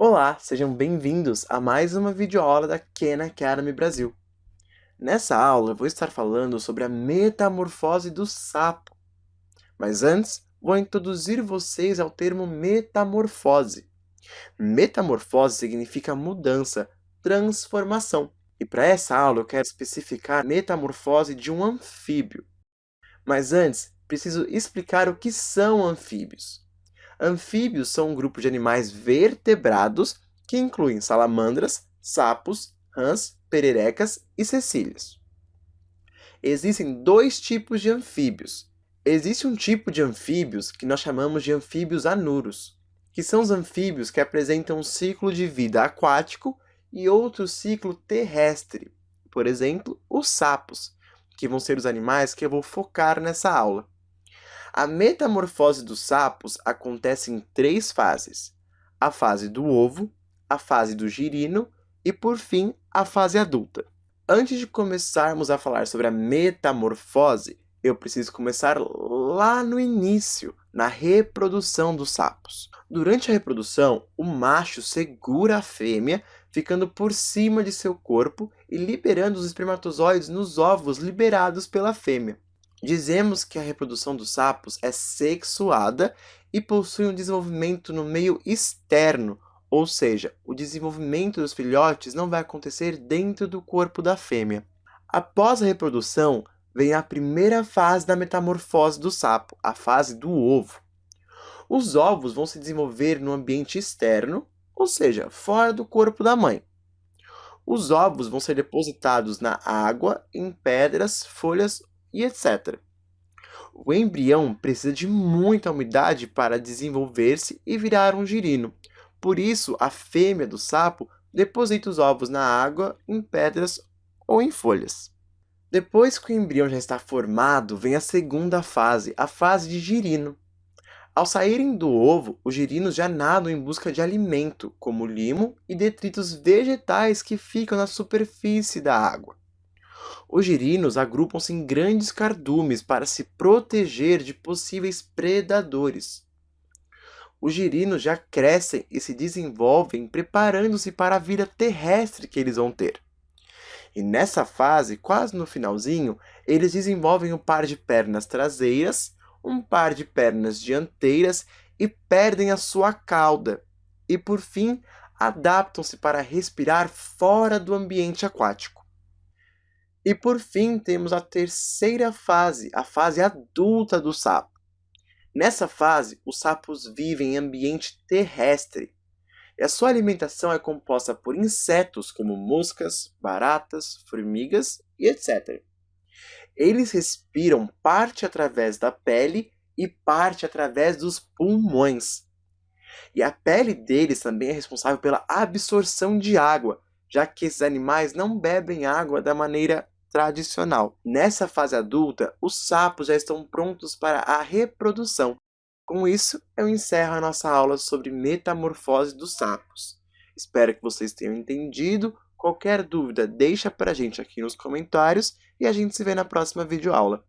Olá, sejam bem-vindos a mais uma videoaula da Khan Academy Brasil. Nessa aula eu vou estar falando sobre a metamorfose do sapo. Mas antes, vou introduzir vocês ao termo metamorfose. Metamorfose significa mudança, transformação. E para essa aula eu quero especificar a metamorfose de um anfíbio. Mas antes, preciso explicar o que são anfíbios. Anfíbios são um grupo de animais vertebrados que incluem salamandras, sapos, rãs, pererecas e cecílias. Existem dois tipos de anfíbios. Existe um tipo de anfíbios que nós chamamos de anfíbios anuros, que são os anfíbios que apresentam um ciclo de vida aquático e outro ciclo terrestre. Por exemplo, os sapos, que vão ser os animais que eu vou focar nessa aula. A metamorfose dos sapos acontece em três fases. A fase do ovo, a fase do girino e, por fim, a fase adulta. Antes de começarmos a falar sobre a metamorfose, eu preciso começar lá no início, na reprodução dos sapos. Durante a reprodução, o macho segura a fêmea, ficando por cima de seu corpo e liberando os espermatozoides nos ovos liberados pela fêmea. Dizemos que a reprodução dos sapos é sexuada e possui um desenvolvimento no meio externo, ou seja, o desenvolvimento dos filhotes não vai acontecer dentro do corpo da fêmea. Após a reprodução, vem a primeira fase da metamorfose do sapo, a fase do ovo. Os ovos vão se desenvolver no ambiente externo, ou seja, fora do corpo da mãe. Os ovos vão ser depositados na água, em pedras, folhas e etc. O embrião precisa de muita umidade para desenvolver-se e virar um girino. Por isso, a fêmea do sapo deposita os ovos na água, em pedras ou em folhas. Depois que o embrião já está formado, vem a segunda fase, a fase de girino. Ao saírem do ovo, os girinos já nadam em busca de alimento, como limo e detritos vegetais que ficam na superfície da água. Os girinos agrupam-se em grandes cardumes para se proteger de possíveis predadores. Os girinos já crescem e se desenvolvem preparando-se para a vida terrestre que eles vão ter. E nessa fase, quase no finalzinho, eles desenvolvem um par de pernas traseiras, um par de pernas dianteiras e perdem a sua cauda. E por fim, adaptam-se para respirar fora do ambiente aquático. E por fim, temos a terceira fase, a fase adulta do sapo. Nessa fase, os sapos vivem em ambiente terrestre, e a sua alimentação é composta por insetos como moscas, baratas, formigas e etc. Eles respiram parte através da pele e parte através dos pulmões. E a pele deles também é responsável pela absorção de água, já que esses animais não bebem água da maneira tradicional. Nessa fase adulta, os sapos já estão prontos para a reprodução. Com isso, eu encerro a nossa aula sobre metamorfose dos sapos. Espero que vocês tenham entendido. Qualquer dúvida, deixa para a gente aqui nos comentários e a gente se vê na próxima videoaula.